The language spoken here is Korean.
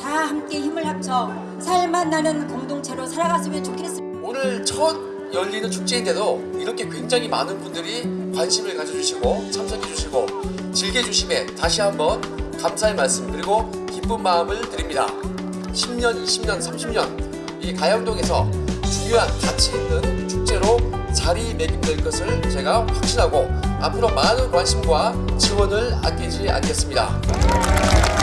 다 함께 힘을 합쳐 살맛 나는 공동체로 살아갔으면 좋겠습니다. 오늘 첫 열리는 축제인데도 이렇게 굉장히 많은 분들이 관심을 가져주시고 참석해주시고 즐겨주심에 다시 한번 감사의 말씀 그리고 기쁜 마음을 드립니다. 10년, 20년, 30년 이 가양동에서 중요한 가치 있는 축제로 자리매김될 것을 제가 확신하고 앞으로 많은 관심과 지원을 아끼지 않겠습니다.